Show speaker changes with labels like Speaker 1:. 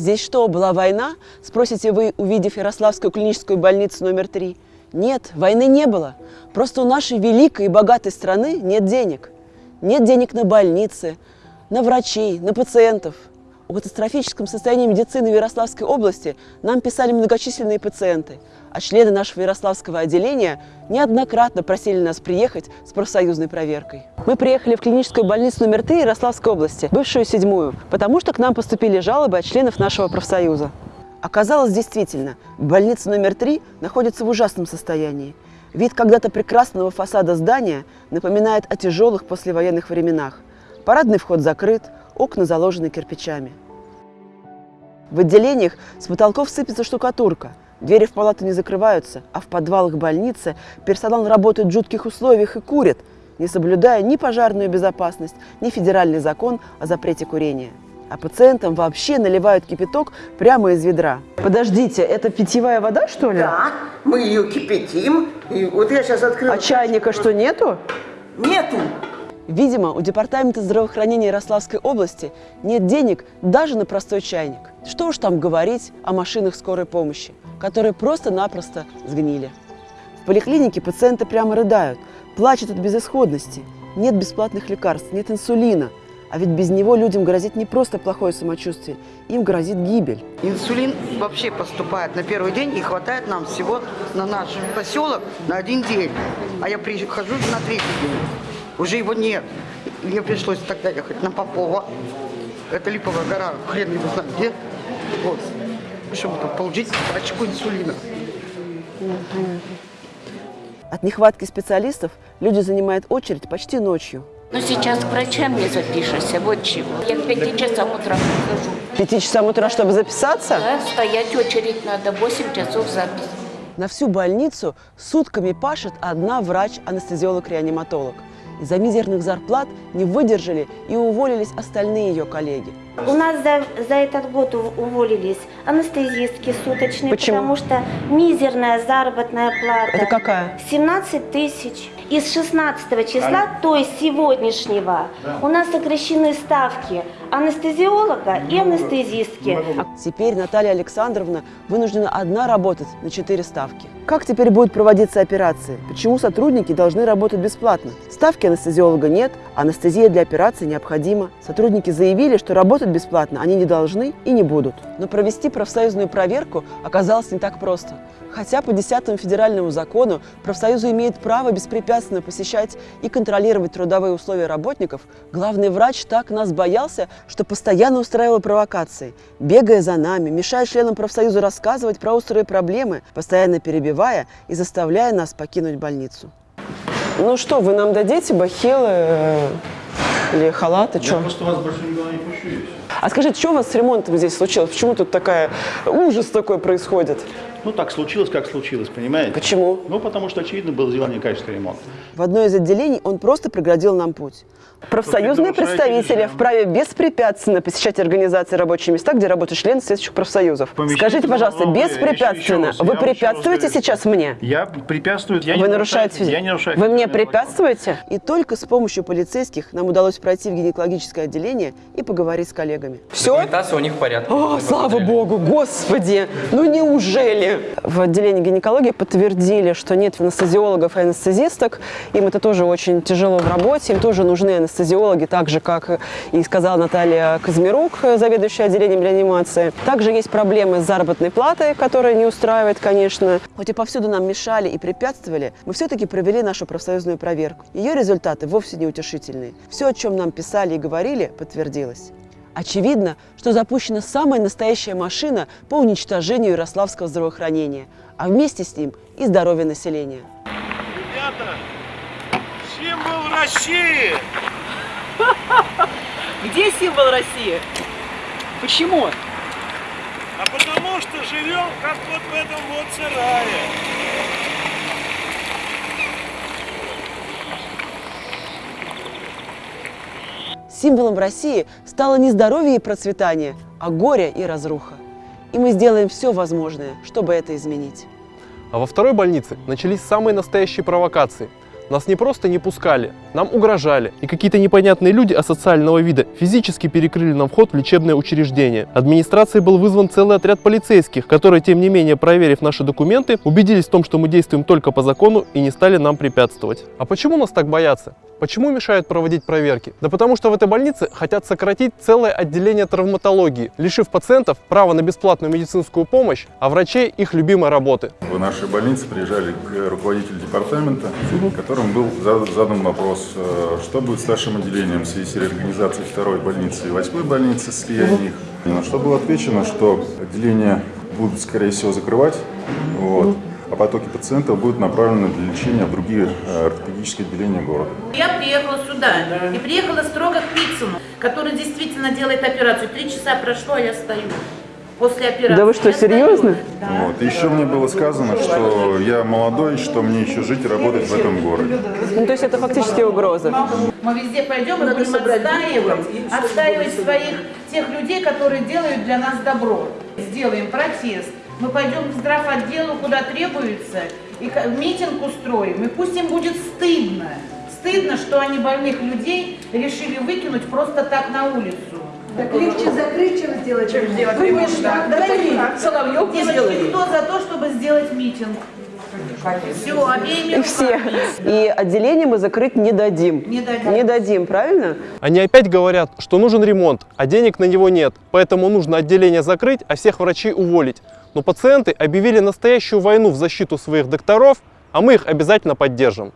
Speaker 1: Здесь что, была война? Спросите вы, увидев Ярославскую клиническую больницу номер три. Нет, войны не было. Просто у нашей великой и богатой страны нет денег. Нет денег на больницы, на врачей, на пациентов. О катастрофическом состоянии медицины в Ярославской области нам писали многочисленные пациенты, а члены нашего Ярославского отделения неоднократно просили нас приехать с профсоюзной проверкой. Мы приехали в клиническую больницу номер 3 Ярославской области, бывшую седьмую, потому что к нам поступили жалобы от членов нашего профсоюза. Оказалось, действительно, больница номер 3 находится в ужасном состоянии. Вид когда-то прекрасного фасада здания напоминает о тяжелых послевоенных временах. Парадный вход закрыт, окна заложены кирпичами. В отделениях с потолков сыпется штукатурка, двери в палату не закрываются, а в подвалах больницы персонал работает в жутких условиях и курит, не соблюдая ни пожарную безопасность, ни федеральный закон о запрете курения. А пациентам вообще наливают кипяток прямо из ведра. Подождите, это питьевая вода, что ли?
Speaker 2: Да, мы ее кипятим. И вот я сейчас открыла.
Speaker 1: А чайника что, нету?
Speaker 2: Нету.
Speaker 1: Видимо, у Департамента здравоохранения Ярославской области нет денег даже на простой чайник. Что уж там говорить о машинах скорой помощи, которые просто-напросто сгнили. В поликлинике пациенты прямо рыдают, плачут от безысходности. Нет бесплатных лекарств, нет инсулина. А ведь без него людям грозит не просто плохое самочувствие, им грозит гибель.
Speaker 3: Инсулин вообще поступает на первый день и хватает нам всего на наш поселок на один день. А я прихожу на третий день. Уже его нет. Мне пришлось тогда ехать на Попова. Это Липовая гора, хрен его знает где. Вот. Чтобы там получить пачку инсулина.
Speaker 1: От нехватки специалистов люди занимают очередь почти ночью.
Speaker 4: Но сейчас к врачам не запишешься, вот чего. Я к пяти часам утра прихожу.
Speaker 1: Пяти часам утра, чтобы записаться?
Speaker 4: Да, стоять очередь надо, 8 часов запись.
Speaker 1: На всю больницу сутками пашет одна врач-анестезиолог-реаниматолог. Из-за мизерных зарплат не выдержали и уволились остальные ее коллеги.
Speaker 5: У нас за, за этот год ув- уволились анестезистки суточные,
Speaker 1: Почему?
Speaker 5: потому что мизерная заработная плата.
Speaker 1: Это какая?
Speaker 5: 17 тысяч. Из 16 числа, то есть сегодняшнего, у нас сокращены ставки анестезиолога и анестезистки.
Speaker 1: А теперь Наталья Александровна вынуждена одна работать на четыре ставки. Как теперь будут проводиться операции? Почему сотрудники должны работать бесплатно? Ставки анестезиолога нет, анестезия для операции необходима. Сотрудники заявили, что работать бесплатно они не должны и не будут. Но провести профсоюзную проверку оказалось не так просто. Хотя по 10 федеральному закону профсоюзы имеют право беспрепятственно посещать и контролировать трудовые условия работников, главный врач так нас боялся, что постоянно устраивал провокации, бегая за нами, мешая членам профсоюза рассказывать про острые проблемы, постоянно перебивая и заставляя нас покинуть больницу. Ну что, вы нам дадите бахилы э, или халаты?
Speaker 6: Я просто вас больше никуда не пущу.
Speaker 1: А скажите, что у вас с ремонтом здесь случилось? Почему тут такая ужас такой происходит?
Speaker 6: Ну, так случилось, как случилось, понимаете?
Speaker 1: Почему?
Speaker 6: Ну, потому что, очевидно, было сделано некачественный ремонт.
Speaker 1: В одно из отделений он просто преградил нам путь. Профсоюзные представители вправе беспрепятственно посещать организации рабочие места, где работают члены соответствующих профсоюзов. Скажите, пожалуйста,
Speaker 6: головное.
Speaker 1: беспрепятственно.
Speaker 6: Еще- еще раз,
Speaker 1: Вы препятствуете сейчас мне?
Speaker 6: Я препятствую... Я не
Speaker 1: Вы нарушаете...
Speaker 6: Я не нарушаю...
Speaker 1: Вы мне препятствуете? И только с помощью полицейских нам удалось пройти в гинекологическое отделение и поговорить с коллегами. Все?
Speaker 7: Документация у них в порядке.
Speaker 1: О, слава
Speaker 7: посмотрели.
Speaker 1: богу, господи! Ну неужели? В отделении гинекологии подтвердили, что нет анестезиологов и анестезисток. Им это тоже очень тяжело в работе. Им тоже нужны анестезиологи, так же, как и сказала Наталья Казмирук, заведующая отделением реанимации. Также есть проблемы с заработной платой, которая не устраивает, конечно. Хоть и повсюду нам мешали и препятствовали, мы все-таки провели нашу профсоюзную проверку. Ее результаты вовсе не утешительные. Все, о чем нам писали и говорили, подтвердилось. Очевидно, что запущена самая настоящая машина по уничтожению ярославского здравоохранения, а вместе с ним и здоровья населения.
Speaker 8: Ребята, символ России!
Speaker 1: Где символ России? Почему?
Speaker 8: А потому что живем как вот в этом вот сарае.
Speaker 1: Символом России стало не здоровье и процветание, а горе и разруха. И мы сделаем все возможное, чтобы это изменить.
Speaker 9: А во второй больнице начались самые настоящие провокации.
Speaker 7: Нас не просто не пускали, нам угрожали. И какие-то непонятные люди асоциального вида физически перекрыли нам вход в лечебное учреждение. Администрацией был вызван целый отряд полицейских, которые, тем не менее, проверив наши документы, убедились в том, что мы действуем только по закону и не стали нам препятствовать. А почему нас так боятся? Почему мешают проводить проверки? Да потому что в этой больнице хотят сократить целое отделение травматологии, лишив пациентов права на бесплатную медицинскую помощь, а врачей их любимой работы.
Speaker 9: В нашей больнице приезжали к руководителю департамента, которым был за- задан вопрос, э, что будет с нашим отделением в связи с реорганизацией второй больницы и восьмой больницы, слияние их. На что было отвечено, что отделение будут, скорее всего, закрывать, вот, потоки пациентов будут направлены для лечения в другие э, ортопедические отделения города.
Speaker 10: Я приехала сюда и приехала строго к Пиццину, который действительно делает операцию. Три часа прошло, а я стою. После операции.
Speaker 1: Да вы что, серьезно?
Speaker 10: Да.
Speaker 9: Вот. Еще мне было сказано, что я молодой, что мне еще жить и работать в этом городе.
Speaker 1: Ну, то есть это фактически угроза.
Speaker 10: Мы везде пойдем и будем отстаивать, отстаивать своих тех людей, которые делают для нас добро. Сделаем протест. Мы пойдем к здравотделу, куда требуется, и митинг устроим. И пусть им будет стыдно. Стыдно, что они больных людей решили выкинуть просто так на улицу.
Speaker 11: Так легче закрыть, чем сделать. Чем сделать
Speaker 10: Думаешь, да? Давайте
Speaker 11: Соловьев
Speaker 10: Девочки, кто за то, чтобы сделать митинг? Все, обеими
Speaker 1: И все. И отделение мы закрыть не дадим.
Speaker 10: Не дадим.
Speaker 1: Не дадим, правильно?
Speaker 7: Они опять говорят, что нужен ремонт, а денег на него нет, поэтому нужно отделение закрыть, а всех врачей уволить. Но пациенты объявили настоящую войну в защиту своих докторов, а мы их обязательно поддержим.